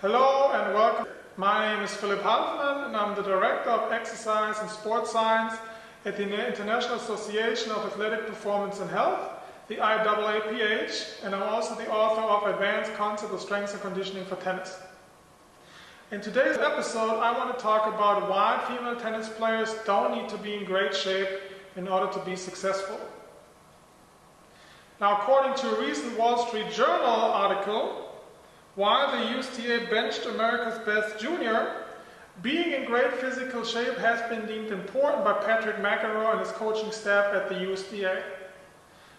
Hello and welcome. My name is Philipp Halfmann and I'm the Director of Exercise and Sports Science at the International Association of Athletic Performance and Health, the IAAPH, and I'm also the author of Advanced Concept of Strength and Conditioning for Tennis. In today's episode, I want to talk about why female tennis players don't need to be in great shape in order to be successful. Now, according to a recent Wall Street Journal article, while the USTA benched America's best junior, being in great physical shape has been deemed important by Patrick McEnroe and his coaching staff at the USTA.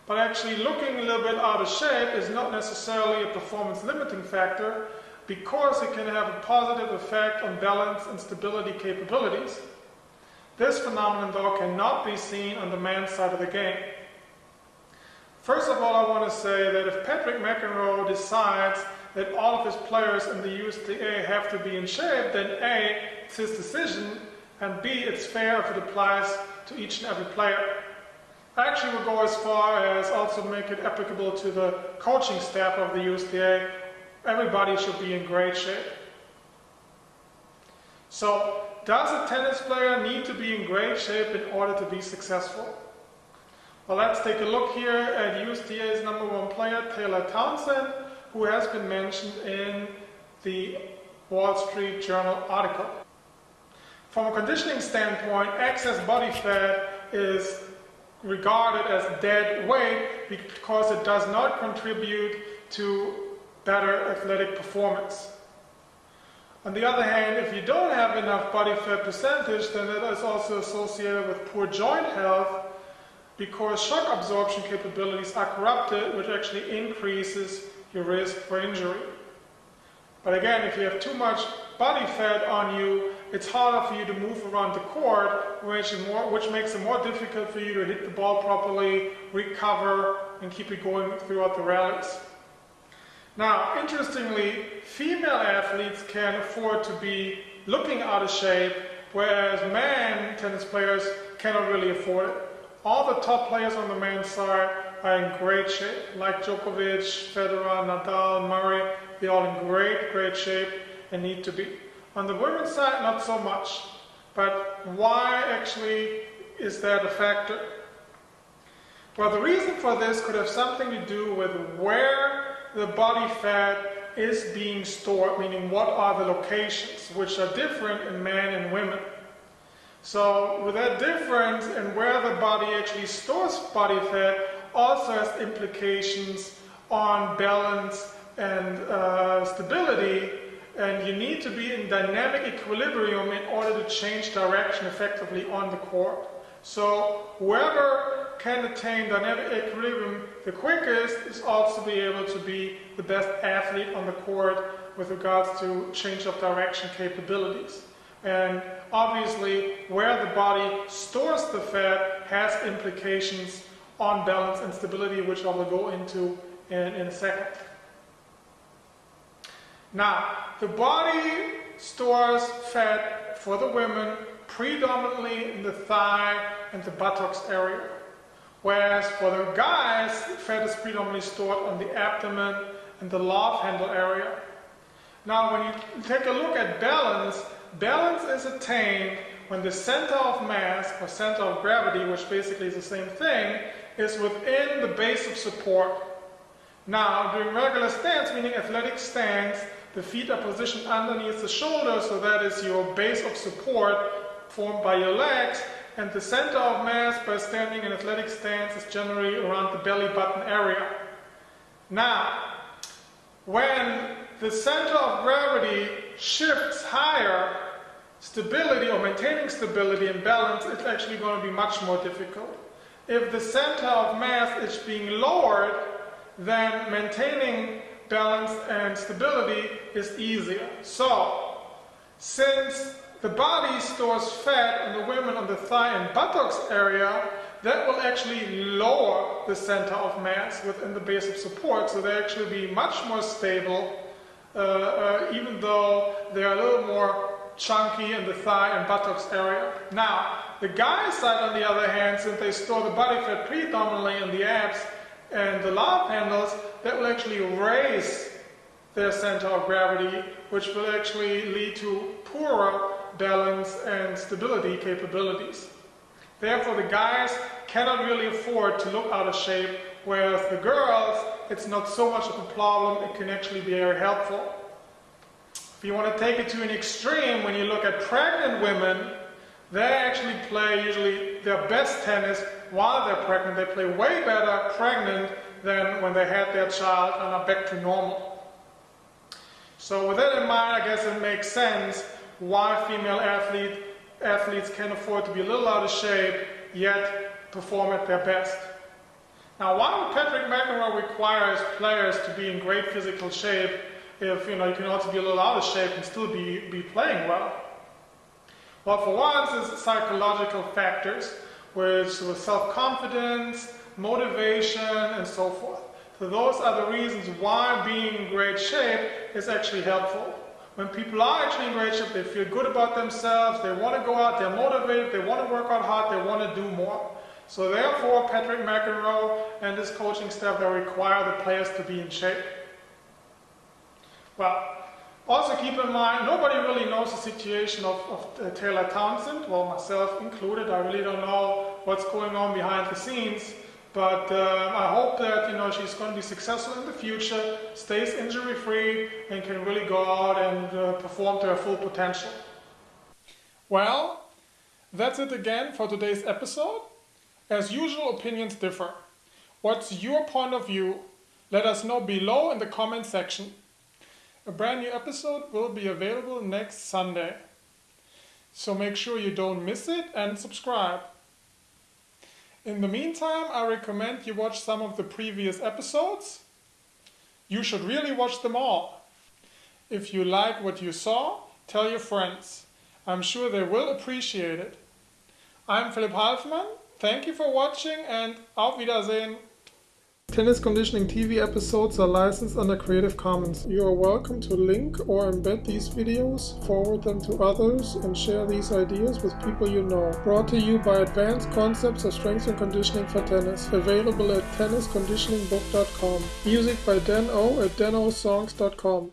But actually looking a little bit out of shape is not necessarily a performance limiting factor because it can have a positive effect on balance and stability capabilities. This phenomenon though cannot be seen on the men's side of the game. First of all, I want to say that if Patrick McEnroe decides that all of his players in the USTA have to be in shape, then A, it's his decision, and B, it's fair if it applies to each and every player. I actually would go as far as also make it applicable to the coaching staff of the USTA. Everybody should be in great shape. So, does a tennis player need to be in great shape in order to be successful? Well, let's take a look here at USTA's number one player, Taylor Townsend, who has been mentioned in the Wall Street Journal article. From a conditioning standpoint, excess body fat is regarded as dead weight because it does not contribute to better athletic performance. On the other hand, if you don't have enough body fat percentage, then that is also associated with poor joint health because shock absorption capabilities are corrupted, which actually increases your risk for injury. But again, if you have too much body fat on you, it's harder for you to move around the court, which, more, which makes it more difficult for you to hit the ball properly, recover, and keep it going throughout the rallies. Now, interestingly, female athletes can afford to be looking out of shape, whereas men tennis players cannot really afford it. All the top players on the men's side are in great shape, like Djokovic, Federer, Nadal, Murray. They're all in great, great shape and need to be. On the women's side, not so much. But why actually is that a factor? Well, the reason for this could have something to do with where the body fat is being stored, meaning what are the locations, which are different in men and women. So with that difference in where the body actually stores body fat also has implications on balance and uh, stability and you need to be in dynamic equilibrium in order to change direction effectively on the court. So whoever can attain dynamic equilibrium the quickest is also be able to be the best athlete on the court with regards to change of direction capabilities. And obviously, where the body stores the fat has implications on balance and stability, which I will go into in, in a second. Now, the body stores fat for the women predominantly in the thigh and the buttocks area. Whereas for the guys, fat is predominantly stored on the abdomen and the love handle area. Now, when you take a look at balance, balance is attained when the center of mass, or center of gravity, which basically is the same thing, is within the base of support. Now, during regular stance, meaning athletic stance, the feet are positioned underneath the shoulder, so that is your base of support formed by your legs, and the center of mass by standing in athletic stance is generally around the belly button area. Now, when the center of gravity shifts higher, stability or maintaining stability and balance is actually going to be much more difficult. If the center of mass is being lowered, then maintaining balance and stability is easier. So, since the body stores fat in the women on the thigh and buttocks area, that will actually lower the center of mass within the base of support, so they actually be much more stable, uh, uh, even though they're a little more chunky in the thigh and buttocks area. Now, the guy side, on the other hand, since they store the body fat predominantly in the abs and the love handles, that will actually raise their center of gravity, which will actually lead to poorer balance and stability capabilities. Therefore, the guys cannot really afford to look out of shape, whereas the girls, it's not so much of a problem, it can actually be very helpful. If you want to take it to an extreme, when you look at pregnant women, they actually play usually their best tennis while they're pregnant. They play way better pregnant than when they had their child and are back to normal. So with that in mind, I guess it makes sense why female athlete, athletes can afford to be a little out of shape, yet perform at their best. Now, why would Patrick McEnroe require his players to be in great physical shape if you know you can also be a little out of shape and still be, be playing well? Well, for one, it's psychological factors, which with self-confidence, motivation, and so forth. So those are the reasons why being in great shape is actually helpful. When people are actually in great shape, they feel good about themselves, they want to go out, they're motivated, they want to work out hard, they want to do more. So therefore, Patrick McEnroe and his coaching staff, they require the players to be in shape. Well, also keep in mind, nobody really knows the situation of, of uh, Taylor Townsend, well myself included. I really don't know what's going on behind the scenes. But uh, I hope that you know she's going to be successful in the future, stays injury free, and can really go out and uh, perform to her full potential. Well, that's it again for today's episode. As usual, opinions differ. What's your point of view? Let us know below in the comment section. A brand new episode will be available next Sunday. So make sure you don't miss it and subscribe. In the meantime, I recommend you watch some of the previous episodes. You should really watch them all. If you like what you saw, tell your friends. I'm sure they will appreciate it. I'm Philipp Halfmann. Thank you for watching and auf Wiedersehen. Tennis Conditioning TV episodes are licensed under Creative Commons. You are welcome to link or embed these videos, forward them to others, and share these ideas with people you know. Brought to you by Advanced Concepts of Strength and Conditioning for Tennis. Available at tennisconditioningbook.com. Music by Dan O at danosongs.com.